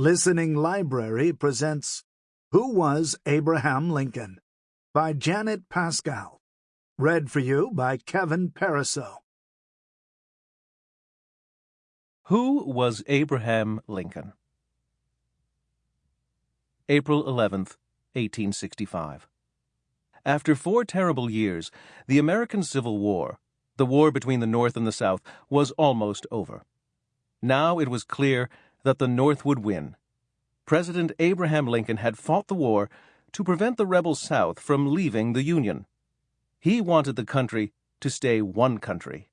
Listening Library presents Who Was Abraham Lincoln? by Janet Pascal. Read for you by Kevin Pariseau. Who was Abraham Lincoln? April 11th, 1865. After four terrible years, the American Civil War, the war between the North and the South, was almost over. Now it was clear that the North would win. President Abraham Lincoln had fought the war to prevent the rebel South from leaving the Union. He wanted the country to stay one country,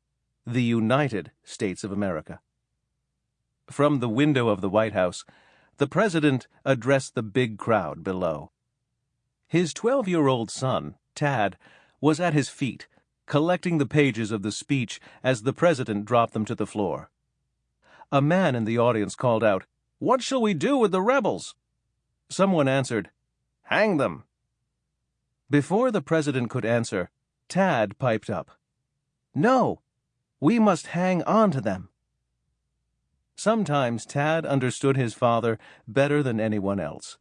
the United States of America. From the window of the White House, the president addressed the big crowd below. His 12 year old son, Tad, was at his feet, collecting the pages of the speech as the president dropped them to the floor. A man in the audience called out, What shall we do with the rebels? Someone answered, Hang them. Before the president could answer, Tad piped up, No, we must hang on to them. Sometimes Tad understood his father better than anyone else.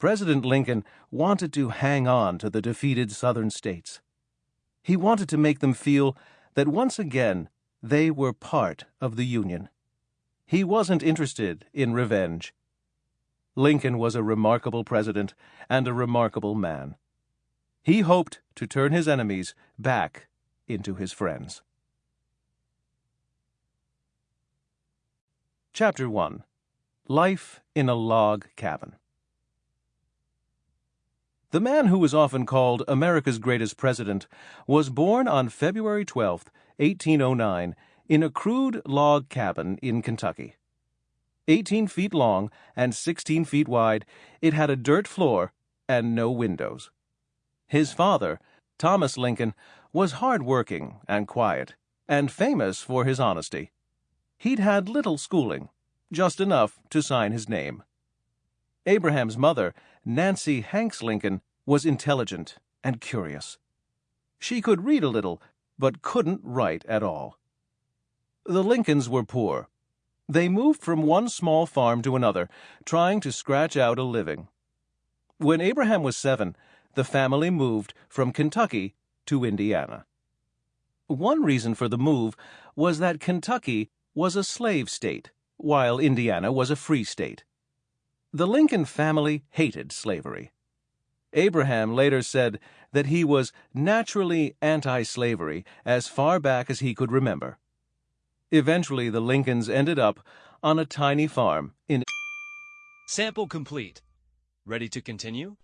President Lincoln wanted to hang on to the defeated Southern states. He wanted to make them feel that once again they were part of the Union. He wasn't interested in revenge. Lincoln was a remarkable president and a remarkable man. He hoped to turn his enemies back into his friends. Chapter 1 Life in a Log Cabin The man who was often called America's greatest president was born on February 12, 1809, in a crude log cabin in Kentucky. 18 feet long and 16 feet wide, it had a dirt floor and no windows. His father, Thomas Lincoln, was hard-working and quiet, and famous for his honesty. He'd had little schooling, just enough to sign his name. Abraham's mother, Nancy Hanks Lincoln, was intelligent and curious. She could read a little, but couldn't write at all. The Lincolns were poor. They moved from one small farm to another, trying to scratch out a living. When Abraham was seven, the family moved from Kentucky to Indiana. One reason for the move was that Kentucky was a slave state, while Indiana was a free state. The Lincoln family hated slavery. Abraham later said that he was naturally anti slavery as far back as he could remember. Eventually, the Lincolns ended up on a tiny farm in. Sample complete. Ready to continue?